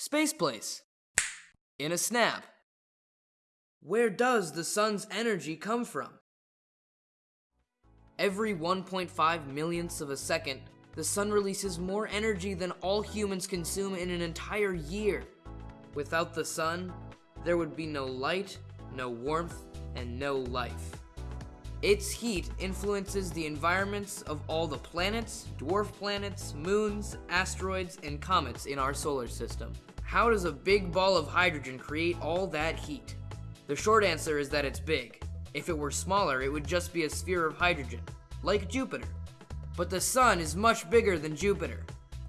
Space Place. In a snap. Where does the sun's energy come from? Every 1.5 millionths of a second, the sun releases more energy than all humans consume in an entire year. Without the sun, there would be no light, no warmth, and no life. Its heat influences the environments of all the planets, dwarf planets, moons, asteroids, and comets in our solar system. How does a big ball of hydrogen create all that heat? The short answer is that it's big. If it were smaller, it would just be a sphere of hydrogen, like Jupiter. But the Sun is much bigger than Jupiter.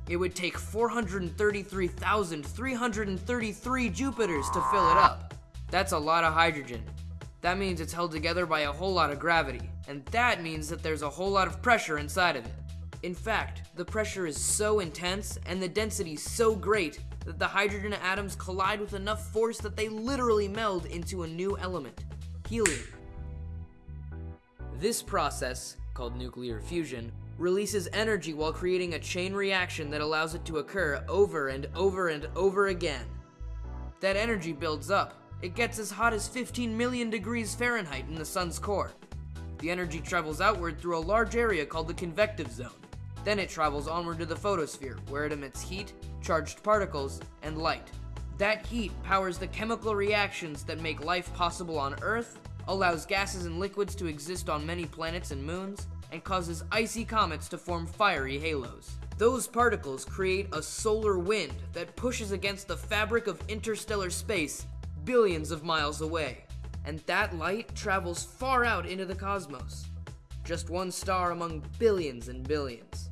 It would take 433,333 Jupiters to fill it up. That's a lot of hydrogen, that means it's held together by a whole lot of gravity, and that means that there's a whole lot of pressure inside of it. In fact, the pressure is so intense and the density so great that the hydrogen atoms collide with enough force that they literally meld into a new element, helium. This process, called nuclear fusion, releases energy while creating a chain reaction that allows it to occur over and over and over again. That energy builds up, it gets as hot as 15 million degrees Fahrenheit in the sun's core. The energy travels outward through a large area called the convective zone. Then it travels onward to the photosphere, where it emits heat, charged particles, and light. That heat powers the chemical reactions that make life possible on Earth, allows gases and liquids to exist on many planets and moons, and causes icy comets to form fiery halos. Those particles create a solar wind that pushes against the fabric of interstellar space billions of miles away, and that light travels far out into the cosmos. Just one star among billions and billions.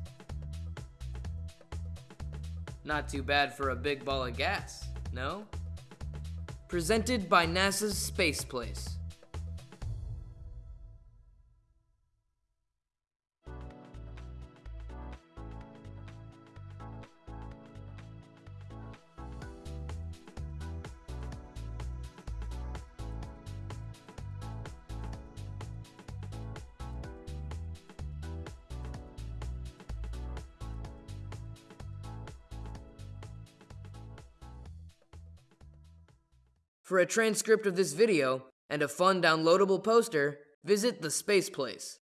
Not too bad for a big ball of gas, no? Presented by NASA's Space Place. For a transcript of this video and a fun downloadable poster, visit the Space Place.